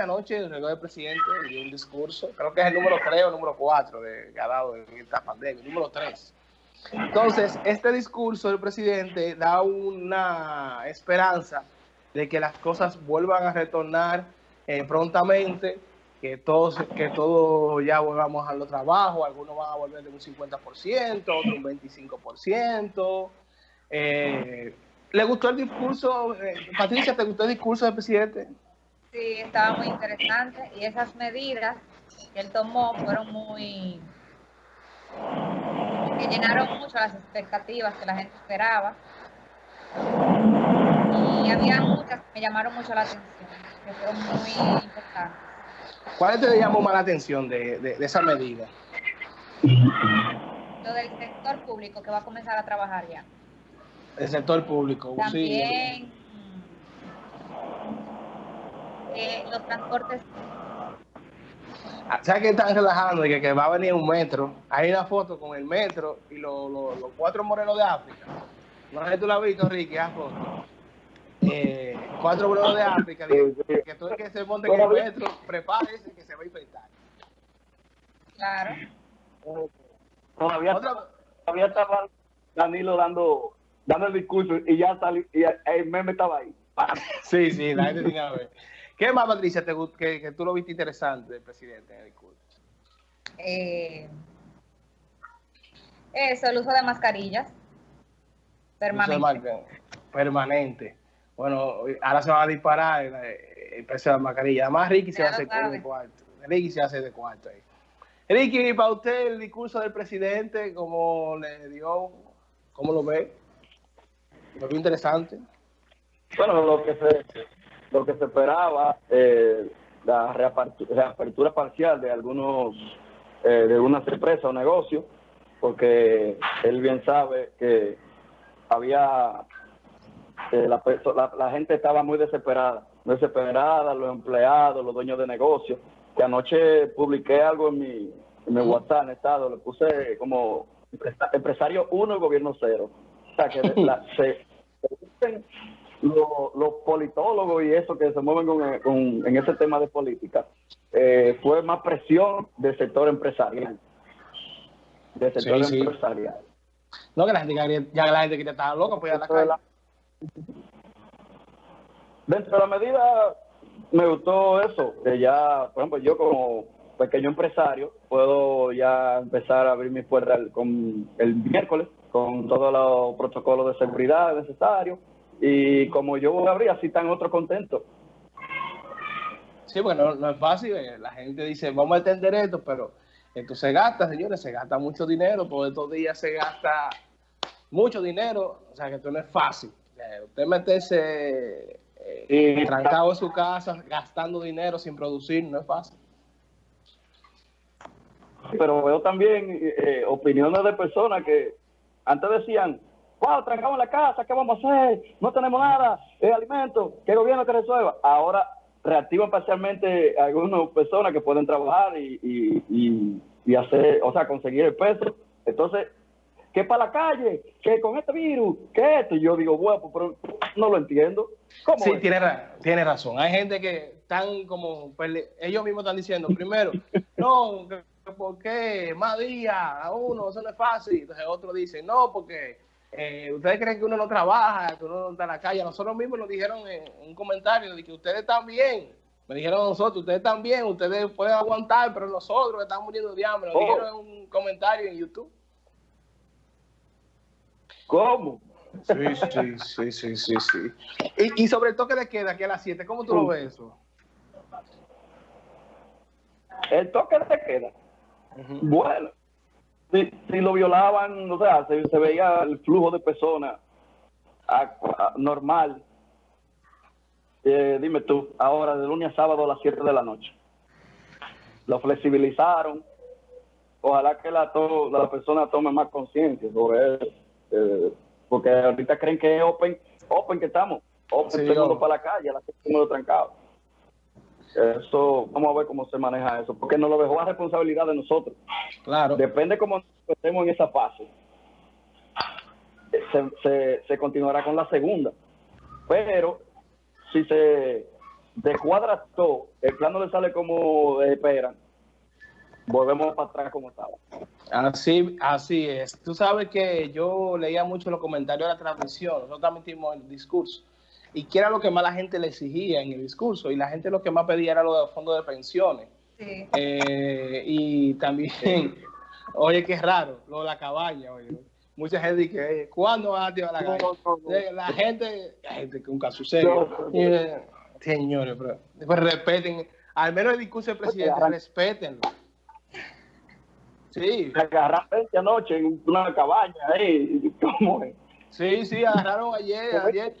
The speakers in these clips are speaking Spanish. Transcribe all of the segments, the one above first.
anoche el presidente dio un discurso, creo que es el número 3 o el número 4 de, que ha dado en esta pandemia, el número 3. Entonces, este discurso del presidente da una esperanza de que las cosas vuelvan a retornar eh, prontamente, que todos, que todos ya volvamos a los trabajos, algunos van a volver de un 50%, otros un 25%. Eh, ¿Le gustó el discurso? Eh, Patricia, ¿te gustó el discurso del presidente? Sí, estaba muy interesante y esas medidas que él tomó fueron muy... que llenaron mucho las expectativas que la gente esperaba. Y había muchas que me llamaron mucho la atención, que fueron muy importantes. ¿Cuál te llamó más la atención de, de, esa medida? Lo del sector público que va a comenzar a trabajar ya. El sector público, También, eh, los transportes. Ah, ¿Sabes que están relajando? Y que, va a venir un metro. Hay una foto con el metro y los cuatro morenos de África. No sé si tú la has visto, Ricky, esa foto. Eh, cuatro morenos de África. que, que todo el que se monte en el metro, prepárese que se va a infectar. Claro. Todavía, todavía estaba Danilo dando, dando el discurso y ya salió, y el meme estaba ahí. Sí, sí, la gente tiene que ver. ¿Qué más, Patricia, te, que, que, tú lo viste interesante del presidente en el discurso? Eh, eso, el uso de mascarillas. Permanente. permanente. Bueno, ahora se va a disparar el, precio de la mascarilla. Además, Ricky se hace de cuarto. Ricky se hace de cuarto ahí. Ricky, para usted el discurso del presidente, ¿cómo le dio? ¿Cómo lo ve? ¿Lo vio interesante? Bueno, lo que se lo que se esperaba, eh, la reapertura, parcial de algunos, eh, de algunas empresas o negocios, porque él bien sabe que había, eh, la, la, gente estaba muy desesperada, desesperada, los empleados, los dueños de negocios, que anoche publiqué algo en mi, en mi WhatsApp, en estado, le puse como empresario uno y gobierno cero. O sea, que la, se, se los, politólogos y eso que se mueven con, en ese tema de política, eh, fue más presión del sector empresarial. Del sector empresarial. No, que la gente, ya la gente que estaba loca, pues a la calle. Dentro de la medida, me gustó eso, que ya, por ejemplo, yo como pequeño empresario, puedo ya empezar a abrir mi puerta con el miércoles, con todos los protocolos de seguridad necesarios, y como yo voy a abrir, así están otros contentos. Sí, bueno, no es fácil. Eh, la gente dice, vamos a entender esto, pero esto se gasta, señores, se gasta mucho dinero. Por estos días se gasta mucho dinero. O sea, que esto no es fácil. Usted meterse eh, trancado en su casa, gastando dinero sin producir, no es fácil. Pero veo también eh, opiniones de personas que antes decían, wow, trancamos la casa, ¿qué vamos a hacer? No tenemos nada, es alimento, ¿qué gobierno que resuelva? Ahora reactivan parcialmente algunas personas que pueden trabajar y, y, y, hacer, o sea, conseguir el peso. Entonces, ¿qué para la calle? ¿Qué con este virus? ¿Qué esto? Y yo digo, bueno, pero no lo entiendo. ¿Cómo sí, tiene, tiene razón. Hay gente que están como, ellos mismos están diciendo, primero, no, ¿por qué? Más días a uno, eso no es fácil. Entonces otro dice, no, porque eh, ustedes creen que uno no trabaja, que uno no está en la calle. Nosotros mismos nos dijeron en un comentario de que ustedes están bien. Me dijeron a nosotros, ustedes están bien, ustedes pueden aguantar, pero nosotros estamos muriendo de hambre. Nos oh. dijeron en un comentario en YouTube. ¿Cómo? Sí, sí, sí, sí, sí, sí. Y, sobre el toque de queda aquí a las 7, ¿cómo tú lo ves eso? El toque de queda. Bueno, si, si lo violaban, o sea, se, veía el flujo de personas normal. Eh, dime tú, ahora de lunes a sábado a las 7 de la noche. Lo flexibilizaron. Ojalá que la, to la persona tome más conciencia sobre eso. Eh, porque ahorita creen que es open, open que estamos. Open, sí, para la calle, la gente trancado. Eso, vamos a ver cómo se maneja eso, porque nos lo dejó a responsabilidad de nosotros. Claro. Depende cómo estemos en esa fase. Se, se, continuará con la segunda. Pero si se de cuadra todo, el plan no le sale como esperan, volvemos para atrás como estaba. Así, así es. Tú sabes que yo leía mucho los comentarios de la transmisión, nosotros también tuvimos el discurso, y que era lo que más la gente le exigía en el discurso, y la gente lo que más pedía era lo de fondos de pensiones. Sí. Eh, y también, oye, qué raro, lo de la cabaña, oye. Mucha gente dice, ¿cuándo van a activar la cabaña? Eh, La gente, la gente que un caso serio. Eh, Señores, pero, pues respeten, al menos el discurso del presidente, respétenlo. Sí, agarraron 20 anoche en una cabaña ahí, ¿cómo es? sí, sí, agarraron ayer, ayer.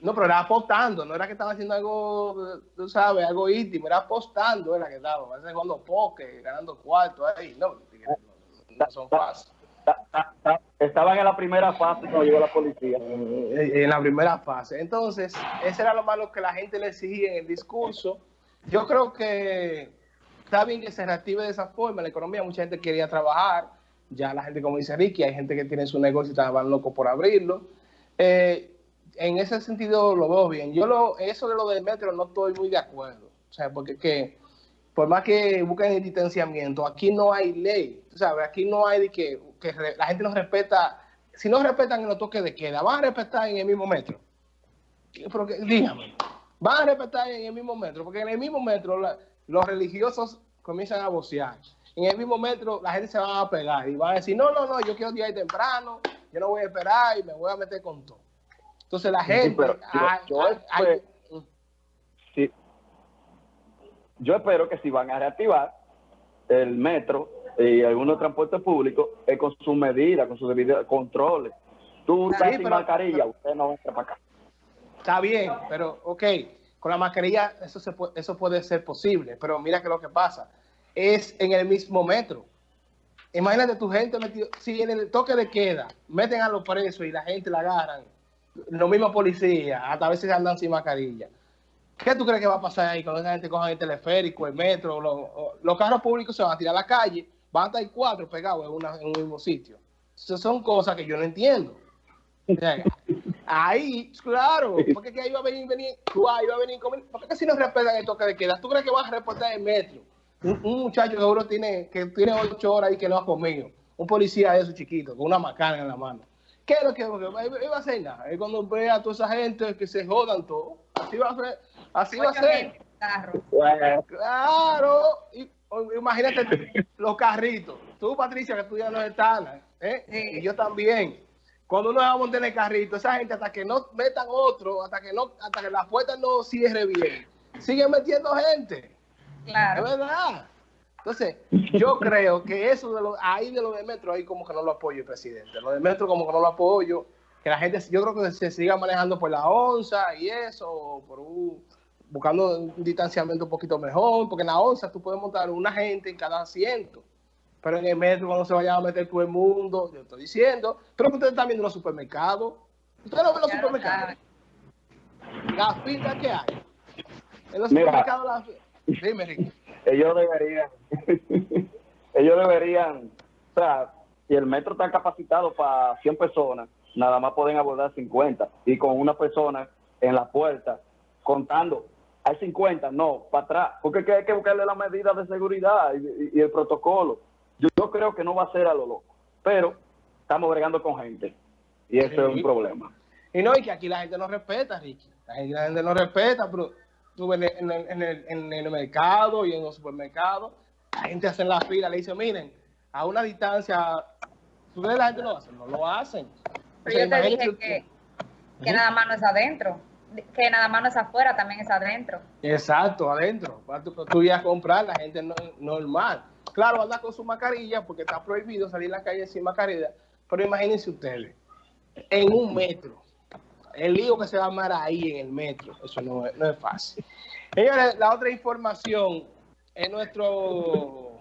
No, pero era apostando, no era que estaba haciendo algo, tú sabes, algo íntimo, era apostando, era que estaba, a veces jugando poker, ganando cuarto ahí, no, no, son fáciles. Ta- ta- ta- Estaban en la primera fase cuando llegó la policía. en la primera fase. Entonces, ese era lo malo que la gente le exigía en el discurso. Yo creo que está bien que se reactive de esa forma la economía. Mucha gente quería trabajar. Ya la gente, como dice Ricky, hay gente que tiene su negocio y estaban locos por abrirlo. Eh, en ese sentido lo veo bien. Yo lo, eso de lo del metro no estoy muy de acuerdo. O sea, porque que por más que busquen el distanciamiento, aquí no hay ley. Tú sabes, aquí no hay de que, que la gente no respeta. Si no respetan en los toques de queda, van a respetar en el mismo metro. Dígame, van a respetar en el mismo metro, porque en el mismo metro los religiosos comienzan a vocear. En el mismo metro la gente se va a pegar y va a decir, no, no, no, yo quiero llegar temprano, yo no voy a esperar y me voy a meter con todo. Entonces la Sí, gente... yo- yo Sí. Yo espero que si van a reactivar el metro y algunos transportes públicos, es con sus medidas, con sus debidos controles. Tú Sí, estás sin pero- mascarilla, pero- usted no entra para acá. Está bien, pero ok, con la mascarilla eso, se puede, eso puede ser posible, pero mira que lo que pasa es en el mismo metro. Imagínate tu gente metido, si en el toque de queda meten a los presos y la gente la agarran, los mismos policías, hasta a veces andan sin mascarilla. ¿Qué tú crees que va a pasar ahí cuando esa gente coja el teleférico, el metro, los, los carros públicos se van a tirar a la calle, van a estar cuatro pegados en, una- en un mismo sitio? Esas son cosas que yo no entiendo. Ahí, claro, porque que ahí va a venir, venir, ahí va a venir, comer- ¿por qué si no respetan el toque de queda? ¿Tú crees que vas a respetar el metro? Un, un muchacho que seguro tiene, que tiene ocho horas y que no ha comido, un policía de esos chiquitos, con una macana en la mano. ¿Qué es lo que va a hacer nada? Es cuando ve a toda esa gente que se jodan todo, así va a ser, así va a ser. carro. Claro, y, imagínate los carritos. Tú, Patricia, que tú ya no estás, ¿eh? Sí. y yo también. Cuando uno va a montar en el carrito, esa gente hasta que no metan otro, hasta que no, hasta que la puerta no cierre bien, siguen metiendo gente. Es Claro. verdad. Entonces, yo creo que eso de lo, ahí de lo de metro, ahí como que no lo apoyo el presidente. Lo de metro como que no lo apoyo. Que la gente, yo creo que se siga manejando por la onza y eso, por un, buscando un distanciamiento un poquito mejor, porque en la onza tú puedes montar una gente en cada asiento. Pero en el metro, cuando se vaya a meter todo el mundo, yo estoy diciendo, creo que ustedes están viendo los supermercados. Ustedes no ven los Ya supermercados. saben. La fila que hay. En los Mira. supermercados, la fila. Dime, Ricky. Ellos deberían, ellos deberían, o sea, si el metro está capacitado para 100 personas, nada más pueden abordar 50 y con una persona en la puerta contando, hay 50, no, para atrás, porque hay que buscarle las medidas de seguridad y, y- y el protocolo. Yo, yo creo que no va a ser a lo loco, pero estamos bregando con gente y eso es un problema. Y no, y que aquí la gente no respeta, Ricky. La gente, la gente no respeta, pero tú ves en el, en, el, en el mercado y en los supermercados, la gente hace la fila, le dice, miren, a una distancia, ¿tú ves la gente lo hace? No lo hacen. O Pero sea, yo te dije que, que nada más no es adentro. Que nada más no es afuera, también es adentro. Exacto, adentro. Para tú, tú ir a comprar, la gente no, normal. Claro, anda con su mascarilla porque está prohibido salir a la calle sin mascarilla. Pero imagínense ustedes, en un metro, el lío que se va a armar ahí en el metro, eso no no es fácil. Señores, la otra información es nuestro